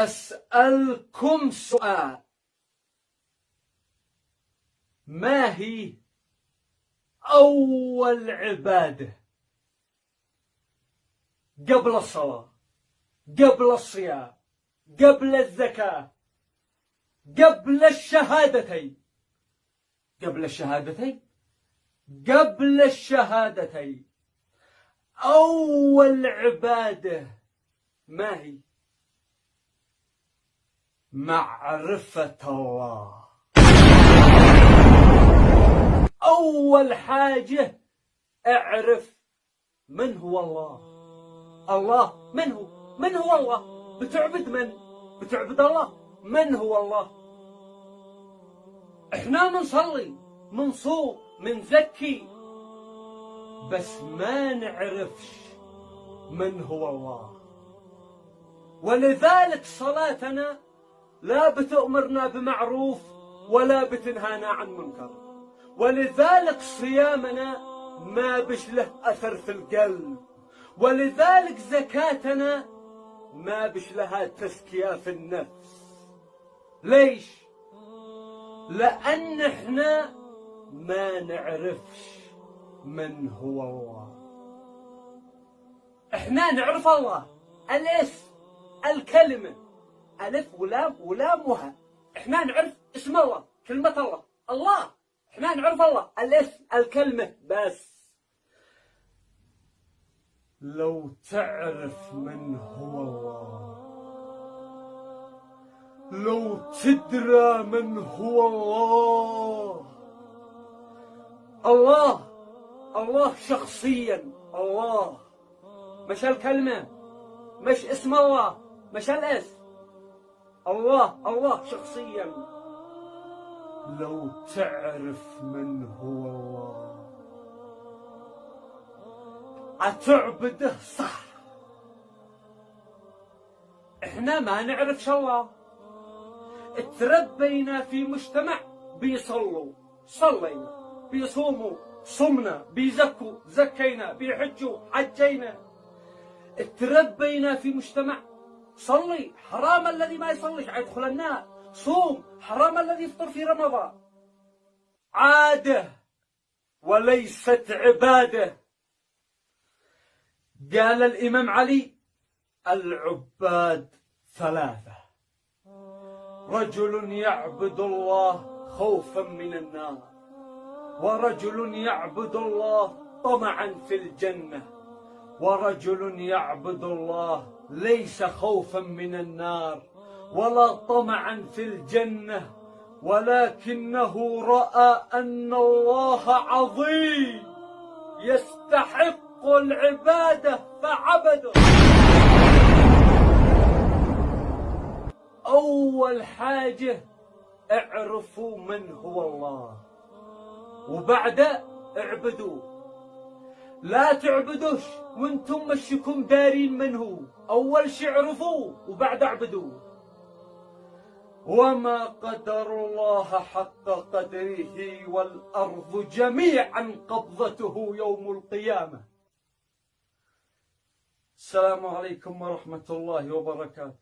أسألكم سؤال. ما هي أول عبادة؟ قبل الصلاة قبل الصيام قبل الزكاة قبل الشهادتين. قبل الشهادتين؟ قبل الشهادتين. أول عبادة ما هي؟ معرفة الله. أول حاجة اعرف من هو الله. الله من هو من هو الله؟ بتعبد من؟ بتعبد الله. من هو الله؟ إحنا منصلي منصوم منزكي بس ما نعرفش من هو الله. ولذلك صلاتنا لا بتأمرنا بمعروف ولا بتنهانا عن منكر. ولذلك صيامنا ما بش له أثر في القلب. ولذلك زكاتنا ما بش لها تزكية في النفس. ليش؟ لأن إحنا ما نعرفش من هو الله. إحنا نعرف الله. الاسم الكلمة. ألف ولام ولام وها إحنا نعرف اسم الله كلمة الله. الله. إحنا نعرف الله. الاسم الكلمة بس. لو تعرف من هو الله. لو تدرى من هو الله. الله. الله شخصيا. الله. مش الكلمة. مش اسم الله. مش الاسم. الله الله شخصيا. لو تعرف من هو الله. أتعبده؟ صح. إحنا ما نعرف شو الله. تربينا في مجتمع بيصلوا. صلينا بيصوموا صمنا بيزكوا زكينا بيحجوا حجينا. تربينا في مجتمع صلي حرام الذي ما يصليش. يدخل النار. صوم حرام الذي يفطر في رمضان. عادة وليست عبادة. قال الإمام علي العباد ثلاثة. رجل يعبد الله خوفا من النار ورجل يعبد الله طمعا في الجنة. ورجل يعبد الله ليس خوفا من النار ولا طمعا في الجنة ولكنه رأى أن الله عظيم يستحق العبادة فعبده. أول حاجة اعرفوا من هو الله وبعد اعبدوه. لا تعبدوش وأنتم مشكم دارين من هو. أول شي اعرفوه وبعد اعبدوه. وما قدر الله حق قدره والأرض جميعا قبضته يوم القيامة. السلام عليكم ورحمة الله وبركاته.